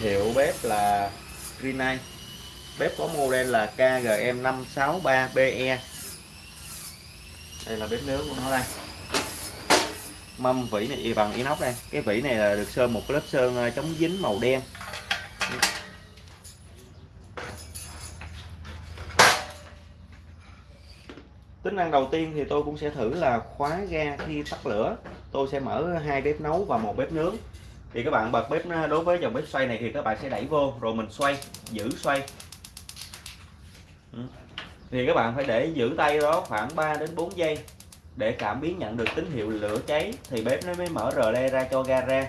hiệu bếp là Greenay bếp có model là KGM 563BE đây là bếp nướng của nó đây. Mâm vỉ này bằng inox đây. Cái vỉ này là được sơn một lớp sơn ờ, chống dính màu đen. Tính năng đầu tiên thì tôi cũng sẽ thử là khóa ga khi tắt lửa. Tôi sẽ mở hai bếp nấu và một bếp nướng thì các bạn bật bếp à, đối với dòng bếp xoay này thì các bạn sẽ đẩy vô, rồi mình xoay, giữ xoay. Ừ. Thì các bạn phải để giữ tay đó khoảng 3 đến 4 giây để cảm biến nhận được tín hiệu lửa cháy, thì bếp nó mới mở rờ le ra cho ga ra.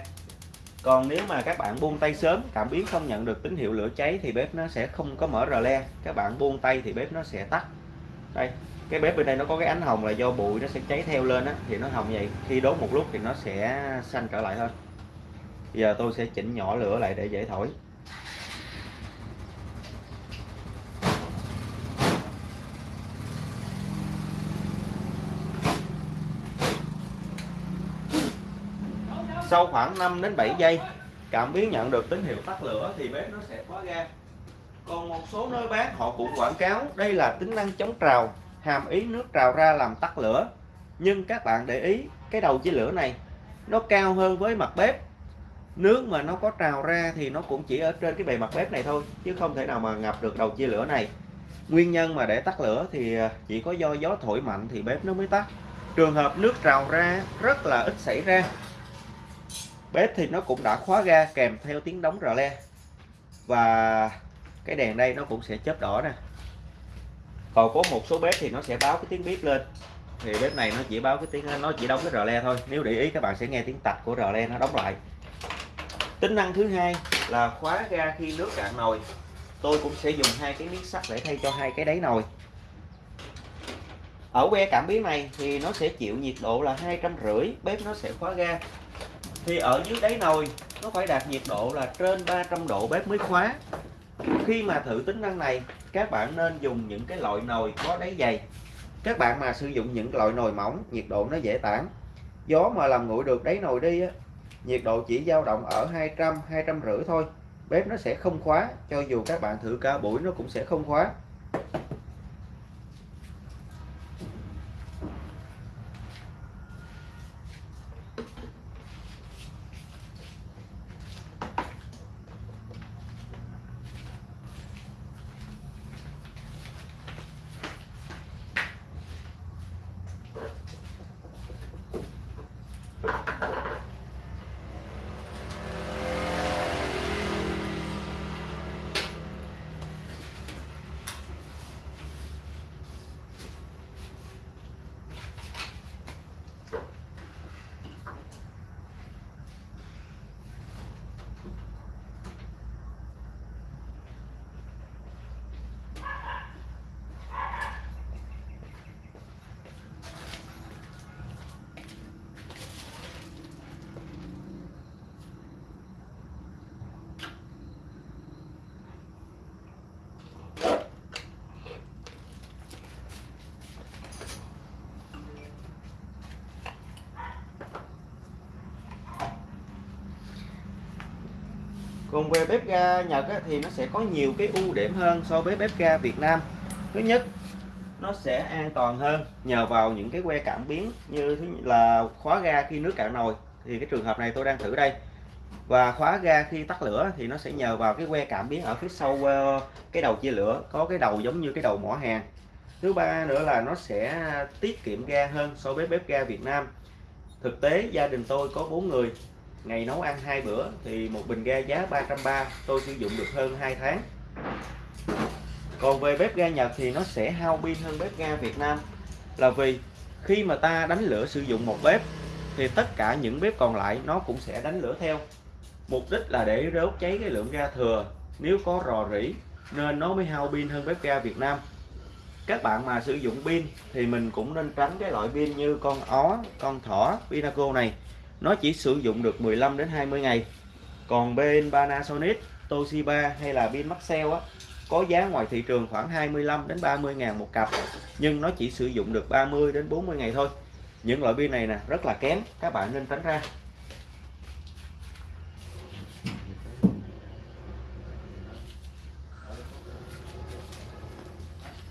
Còn nếu mà các bạn buông tay sớm, cảm biến không nhận được tín hiệu lửa cháy thì bếp nó sẽ không có mở rờ le. Các bạn buông tay thì bếp nó sẽ tắt. Đây, cái bếp bên đây nó có cái ánh hồng là do bụi nó sẽ cháy theo lên á, thì nó hồng vậy. Khi đốt một lúc thì nó sẽ xanh trở lại thôi giờ tôi sẽ chỉnh nhỏ lửa lại để dễ thổi. Sau khoảng 5 đến 7 giây, cảm biến nhận được tín hiệu tắt lửa thì bếp nó sẽ khóa ga. Còn một số nơi bán, họ cũng quảng cáo đây là tính năng chống trào, hàm ý nước trào ra làm tắt lửa. Nhưng các bạn để ý, cái đầu chia lửa này, nó cao hơn với mặt bếp nước mà nó có trào ra thì nó cũng chỉ ở trên cái bề mặt bếp này thôi, chứ không thể nào mà ngập được đầu chia lửa này. Nguyên nhân mà để tắt lửa thì à, chỉ có do gió thổi mạnh thì bếp nó mới tắt. Trường hợp nước trào ra rất là ít xảy ra. Bếp thì nó cũng đã khóa ga kèm theo tiếng đóng rờ le. Và cái đèn đây nó cũng sẽ chớp đỏ nè. Còn có một số bếp thì nó sẽ báo cái tiếng bếp lên. Thì bếp này nó chỉ báo cái tiếng, nó chỉ đóng cái rờ le thôi. Nếu để ý các bạn sẽ nghe tiếng tạch của rờ le nó đóng lại tính năng thứ hai là khóa ga khi nước cạn nồi. Tôi cũng sẽ dùng hai cái miếng sắt để thay cho hai cái đáy nồi. Ở que cảm biến này thì nó sẽ chịu nhiệt độ là hai trăm rưỡi, bếp nó sẽ khóa ga. Thì ở dưới đáy nồi, nó phải đạt nhiệt độ là trên 300 độ bếp mới khóa. Khi mà thử tính năng này, các bạn nên dùng những cái loại nồi có đáy dày. Các bạn mà sử dụng những loại nồi mỏng, nhiệt độ nó dễ tản. Gió mà làm nguội được đáy nồi đi á nhiệt độ chỉ dao động ở 200 250 thôi. Bếp nó sẽ không khóa, cho dù các bạn thử cả buổi nó cũng sẽ không khóa. Còn về bếp ga Nhật á, thì nó sẽ có nhiều cái ưu điểm hơn so với bếp ga Việt Nam. Thứ nhất nó sẽ an toàn hơn nhờ vào những cái que cảm biến như thứ là khóa ga khi nước cạn nồi. Thì cái trường hợp này tôi đang thử đây. Và khóa ga khi tắt lửa thì nó sẽ nhờ vào cái que cảm biến ở phía sau ờ, cái đầu chia lửa có cái đầu giống như cái đầu mỏ hàng. Thứ ba nữa là nó sẽ tiết kiệm ga hơn so với bếp ga Việt Nam. Thực tế gia đình tôi có bốn người ngày nấu ăn hai bữa thì một bình ga giá 330 tôi sử dụng được hơn 2 tháng. Còn về bếp ga Nhật thì nó sẽ hao pin hơn bếp ga Việt Nam. Là vì khi mà ta đánh lửa sử dụng một bếp thì tất cả những bếp còn lại nó cũng sẽ đánh lửa theo. Mục đích là để đốt cháy cái lượng ga thừa. Nếu có rò rỉ nên nó mới hao pin hơn bếp ga Việt Nam. Các bạn mà sử dụng pin thì mình cũng nên tránh cái loại pin như con ó, con thỏ, pinaco này nó chỉ sử dụng được 15 đến 20 ngày. Còn bên Panasonic, Toshiba hay là pin Maxell á, có giá ngoài thị trường khoảng 25 đến 30 ngàn một cặp, nhưng nó chỉ sử dụng được 30 đến 40 ngày thôi. Những loại pin này nè, rất là kém các bạn nên tránh ra.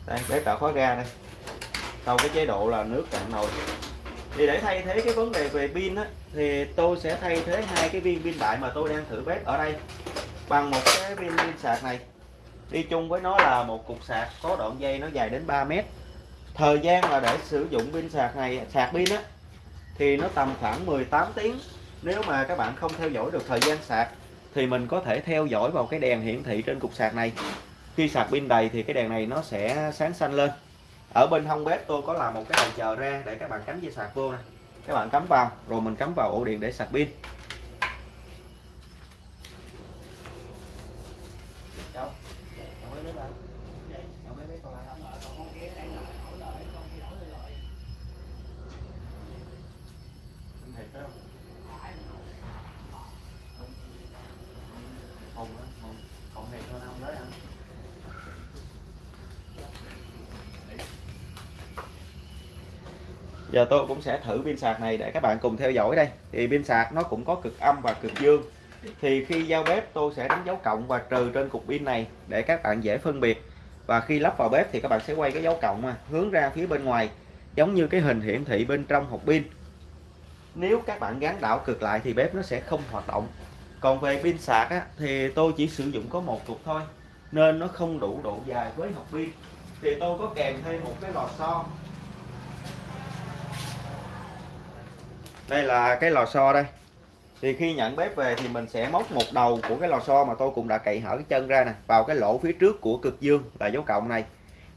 Đây, để tạo khóa ga đây. Sau cái chế độ là nước cạn nồi thì để thay thế cái vấn đề về pin á, thì tôi sẽ thay thế hai cái viên pin đại mà tôi đang thử bếp ở đây bằng một cái viên pin sạc này. Đi chung với nó là một cục sạc có đoạn dây nó dài đến 3 mét. Thời gian mà để sử dụng pin sạc này, sạc pin á, thì nó tầm khoảng 18 tiếng. Nếu mà các bạn không theo dõi được thời gian sạc, thì mình có thể theo dõi vào cái đèn hiển thị trên cục sạc này. Khi sạc pin đầy thì cái đèn này nó sẽ sáng xanh lên ở bên hông bếp tôi có làm một cái đầu chờ ra để các bạn cắm dây sạc vô nè. Các bạn cắm vào, rồi mình cắm vào ổ điện để sạc pin. Giờ tôi cũng sẽ thử pin sạc này để các bạn cùng theo dõi đây. Thì pin sạc nó cũng có cực âm và cực dương. Thì khi giao bếp tôi sẽ đánh dấu cộng và trừ trên cục pin này để các bạn dễ phân biệt. Và khi lắp vào bếp thì các bạn sẽ quay cái dấu cộng mà hướng ra phía bên ngoài giống như cái hình hiển thị bên trong hộp pin. Nếu các bạn gắn đảo cực lại thì bếp nó sẽ không hoạt động. Còn về pin sạc á, thì tôi chỉ sử dụng có một cục thôi nên nó không đủ độ dài với hộp pin. Thì tôi có kèm thêm một cái lò xo. Đây là cái lò xo đây. Thì khi nhận bếp về thì mình sẽ móc một đầu của cái lò xo mà tôi cũng đã cậy hở cái chân ra nè vào cái lỗ phía trước của cực dương là dấu cộng này.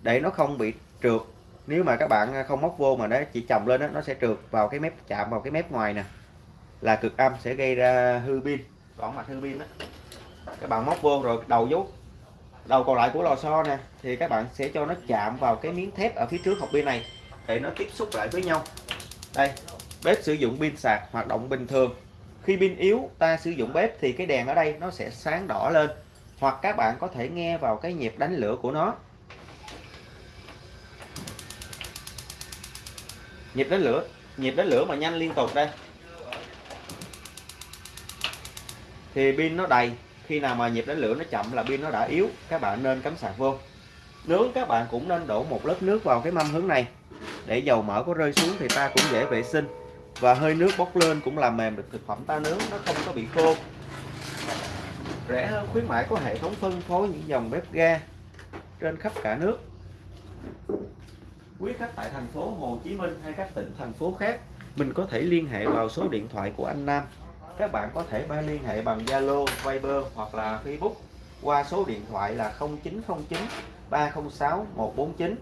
Để nó không bị trượt. Nếu mà các bạn không móc vô mà nó chỉ chồng lên đó, nó sẽ trượt vào cái mép chạm vào cái mép ngoài nè. Là cực âm sẽ gây ra hư pin. Còn mặt hư pin đó các bạn móc vô rồi đầu dấu đầu còn lại của lò xo nè thì các bạn sẽ cho nó chạm vào cái miếng thép ở phía trước hộp pin này. Để nó tiếp xúc lại với nhau. Đây bếp sử dụng pin sạc hoạt động bình thường. Khi pin yếu, ta sử dụng bếp thì cái đèn ở đây nó sẽ sáng đỏ lên, hoặc các bạn có thể nghe vào cái nhịp đánh lửa của nó. Nhịp đánh lửa, nhịp đánh lửa mà nhanh liên tục đây. Thì pin nó đầy, khi nào mà nhịp đánh lửa nó chậm là pin nó đã yếu, các bạn nên cắm sạc vô. Nướng, các bạn cũng nên đổ một lớp nước vào cái mâm hướng này. Để dầu mỡ có rơi xuống thì ta cũng dễ vệ sinh và hơi nước bốc lên cũng làm mềm được thực phẩm ta nướng nó không có bị khô. Rẻ hơn khuyến mãi có hệ thống phân phối những dòng bếp ga trên khắp cả nước. Quý khách tại thành phố Hồ Chí Minh hay các tỉnh thành phố khác mình có thể liên hệ vào số điện thoại của anh Nam. Các bạn có thể ba liên hệ bằng Zalo, Viber hoặc là Facebook qua số điện thoại là 0909 306 149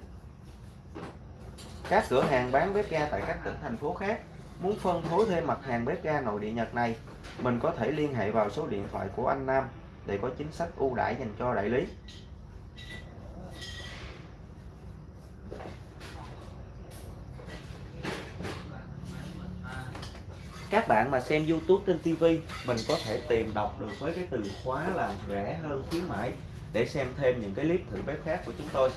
các cửa hàng bán bếp ga tại các tỉnh thành phố khác Muốn phân phối thêm mặt hàng bếp ga nội địa Nhật này, mình có thể liên hệ vào số điện thoại của anh Nam để có chính sách ưu đãi dành cho đại lý. Các bạn mà xem YouTube trên TV, mình có thể tìm đọc được với cái từ khóa là rẻ hơn khuyến mãi để xem thêm những cái clip thử bếp khác của chúng tôi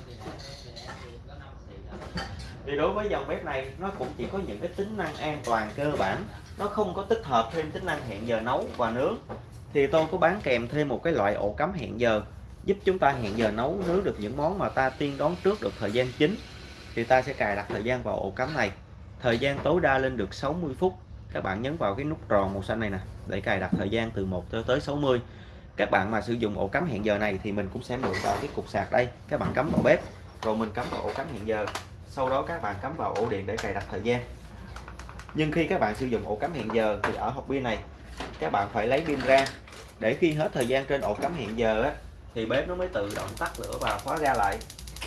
thì đối với dòng bếp này, nó cũng chỉ có những cái tính năng an toàn cơ bản. Nó không có tích hợp thêm tính năng hẹn giờ nấu và nướng. Thì tôi có bán kèm thêm một cái loại ổ cắm hẹn giờ, giúp chúng ta hẹn giờ nấu, nướng được những món mà ta tiên đoán trước được thời gian chính. Thì ta sẽ cài đặt thời gian vào ổ cắm này. Thời gian tối đa lên được 60 phút. Các bạn nhấn vào cái nút tròn màu xanh này nè, để cài đặt thời gian từ 1 tới tới 60 các bạn mà sử dụng ổ cắm hẹn giờ này thì mình cũng sẽ mượn vào cái cục sạc đây. Các bạn cắm vào bếp, rồi mình cắm vào ổ cắm hẹn giờ sau đó các bạn cắm vào ổ điện để cài đặt thời gian. Nhưng khi các bạn sử dụng ổ cắm hẹn giờ thì ở hộp pin này các bạn phải lấy pin ra. Để khi hết thời gian trên ổ cắm hẹn giờ á, thì bếp nó mới tự động tắt lửa và khóa ra lại.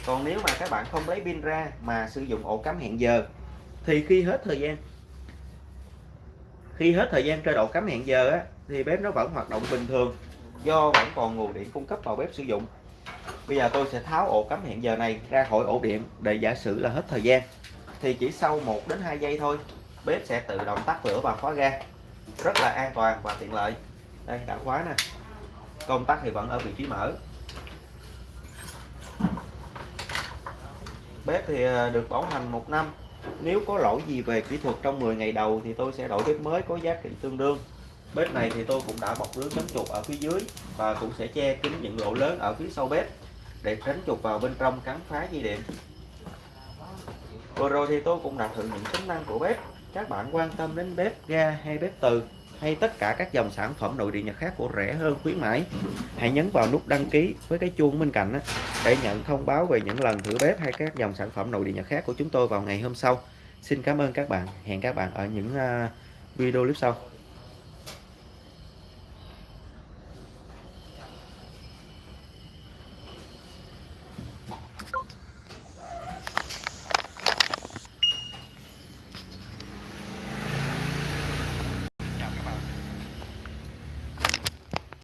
Còn nếu mà các bạn không lấy pin ra mà sử dụng ổ cắm hẹn giờ thì khi hết thời gian khi hết thời gian trên ổ cắm hẹn giờ á, thì bếp nó vẫn hoạt động bình thường do vẫn còn nguồn điện cung cấp vào bếp sử dụng bây giờ tôi sẽ tháo ổ cắm hẹn giờ này ra khỏi ổ điện để giả sử là hết thời gian. Thì chỉ sau 1 đến 2 giây thôi, bếp sẽ tự động tắt lửa và khóa ga. Rất là an toàn và tiện lợi. Đây, đã khóa nè. Công tắc thì vẫn ở vị trí mở. Bếp thì ờ, được bảo hành một năm. Nếu có lỗi gì về kỹ thuật trong 10 ngày đầu thì tôi sẽ đổi bếp mới có giá trị tương đương. Bếp này thì tôi cũng đã bọc lưới chống chuột ở phía dưới và cũng sẽ che kín những lỗ lớn ở phía sau bếp để tránh chuột vào bên trong cắn phá dây điện. Vừa rồi thì tôi cũng đã thử những tính năng của bếp. Các bạn quan tâm đến bếp ga hay bếp từ, hay tất cả các dòng sản phẩm nội địa nhật khác của rẻ hơn khuyến mãi, hãy nhấn vào nút đăng ký với cái chuông bên cạnh để nhận thông báo về những lần thử bếp hay các dòng sản phẩm nội địa nhật khác của chúng tôi vào ngày hôm sau. Xin cảm ơn các bạn. Hẹn các bạn ở những à, video clip sau.